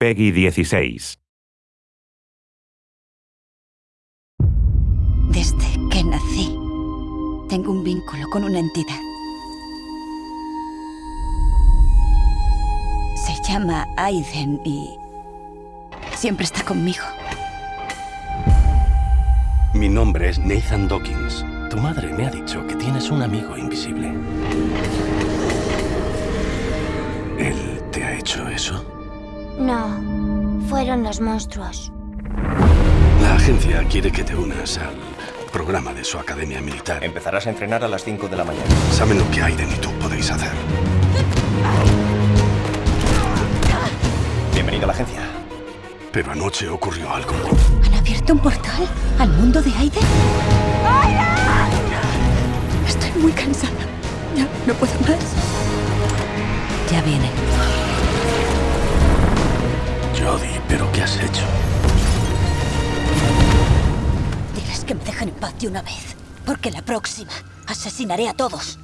Peggy 16. Desde que nací, tengo un vínculo con una entidad. Se llama Aiden y siempre está conmigo. Mi nombre es Nathan Dawkins. Tu madre me ha dicho que tienes un amigo invisible. ¿Él te ha hecho eso? No, fueron los monstruos. La agencia quiere que te unas al programa de su academia militar. Empezarás a entrenar a las 5 de la mañana. Saben lo que Aiden y tú podéis hacer. Bienvenido a la agencia. Pero anoche ocurrió algo. ¿Han abierto un portal al mundo de Aiden? Estoy muy cansada. Ya no puedo más. Ya viene. Jodie, ¿pero qué has hecho? Diles que me dejen en paz de una vez. Porque la próxima asesinaré a todos.